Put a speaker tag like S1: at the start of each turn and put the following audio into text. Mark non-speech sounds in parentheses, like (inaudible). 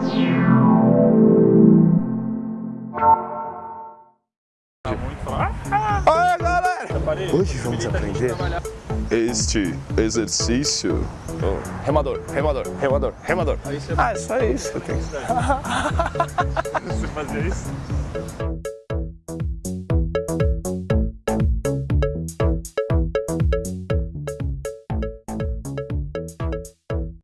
S1: Oi galera! Hoje vamos aprender este exercício. Oh. Remador, remador, remador, remador. Ah, é só isso. (laughs)
S2: Você fazia isso?